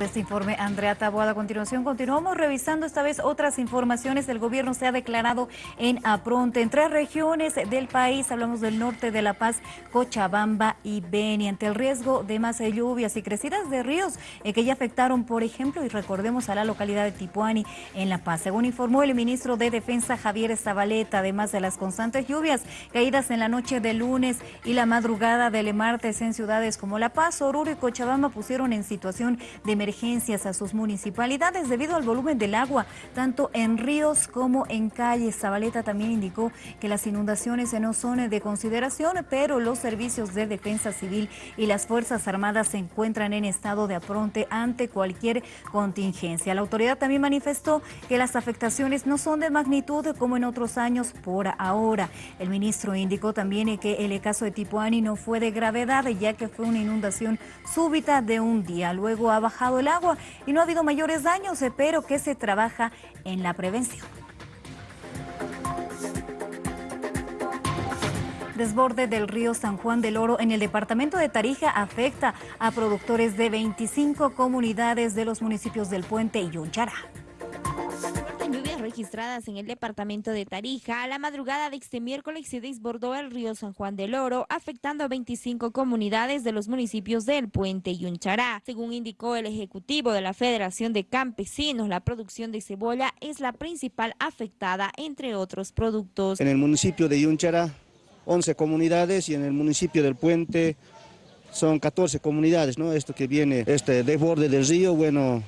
Este informe, Andrea Taboada. A continuación, continuamos revisando esta vez otras informaciones. El gobierno se ha declarado en apronte en tres regiones del país. Hablamos del norte de La Paz, Cochabamba y Beni. Ante el riesgo de más lluvias y crecidas de ríos eh, que ya afectaron, por ejemplo, y recordemos a la localidad de Tipuani en La Paz. Según informó el ministro de Defensa, Javier Zabaleta, además de las constantes lluvias caídas en la noche del lunes y la madrugada del martes en ciudades como La Paz, Oruro y Cochabamba pusieron en situación de emergencias a sus municipalidades debido al volumen del agua, tanto en ríos como en calles. Zabaleta también indicó que las inundaciones no son de consideración, pero los servicios de defensa civil y las Fuerzas Armadas se encuentran en estado de apronte ante cualquier contingencia. La autoridad también manifestó que las afectaciones no son de magnitud como en otros años por ahora. El ministro indicó también que el caso de Tipuani no fue de gravedad, ya que fue una inundación súbita de un día. Luego ha bajado el agua y no ha habido mayores daños, pero que se trabaja en la prevención. Desborde del río San Juan del Oro en el departamento de Tarija afecta a productores de 25 comunidades de los municipios del Puente y Yunchara registradas en el departamento de Tarija, a la madrugada de este miércoles se desbordó el río San Juan del Oro, afectando a 25 comunidades de los municipios del Puente y Unchará. Según indicó el ejecutivo de la Federación de Campesinos, la producción de cebolla es la principal afectada, entre otros productos. En el municipio de Yunchará, 11 comunidades y en el municipio del Puente son 14 comunidades, ¿no? Esto que viene, este desborde del río, bueno,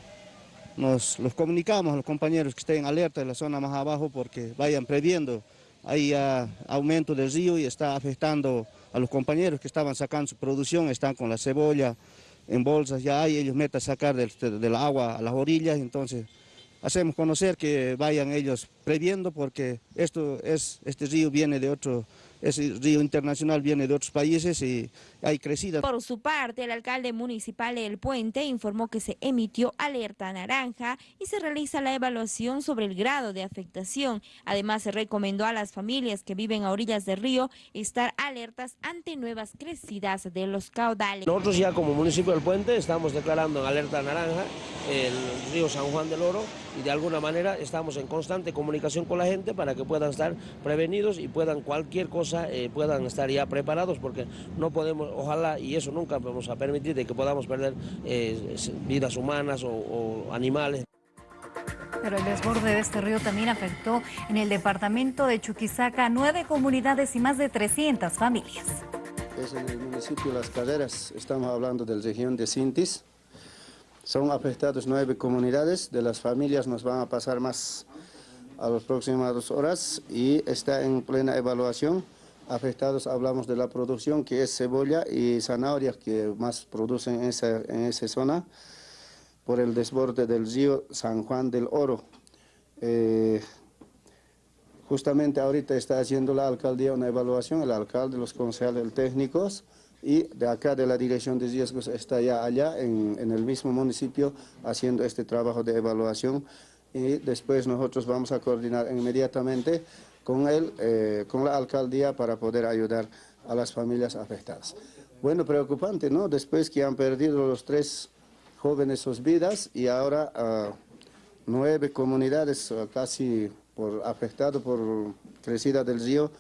nos los comunicamos a los compañeros que estén alerta en la zona más abajo porque vayan previendo. Hay aumento del río y está afectando a los compañeros que estaban sacando su producción, están con la cebolla en bolsas, ya hay, ellos meten a sacar del, del agua a las orillas, entonces hacemos conocer que vayan ellos previendo porque esto es, este río viene de otro, ese río internacional viene de otros países y hay crecida. Por su parte, el alcalde municipal de El Puente informó que se emitió alerta naranja y se realiza la evaluación sobre el grado de afectación. Además, se recomendó a las familias que viven a orillas del río estar alertas ante nuevas crecidas de los caudales. Nosotros ya como municipio del Puente estamos declarando en alerta naranja el río San Juan del Oro y de alguna manera estamos en constante comunicación con la gente para que puedan estar prevenidos y puedan cualquier cosa, eh, puedan estar ya preparados porque no podemos, ojalá y eso nunca vamos a permitir de que podamos perder eh, vidas humanas o, o animales. Pero el desborde de este río también afectó en el departamento de Chuquisaca nueve comunidades y más de 300 familias. Es en el municipio de Las Caderas, estamos hablando de la región de Sintis. Son afectados nueve comunidades, de las familias nos van a pasar más a las próximas dos horas y está en plena evaluación. Afectados hablamos de la producción que es cebolla y zanahorias que más producen en esa, en esa zona por el desborde del río San Juan del Oro. Eh, justamente ahorita está haciendo la alcaldía una evaluación, el alcalde, los concejales técnicos, y de acá de la Dirección de Riesgos está ya allá en, el mismo municipio haciendo este trabajo de evaluación y después nosotros vamos a coordinar inmediatamente con, él, eh, con la alcaldía para poder ayudar a las familias afectadas. Bueno, preocupante, ¿no? Después que han perdido los tres jóvenes sus vidas y ahora ah, nueve comunidades ah, casi por, afectadas por crecida del río.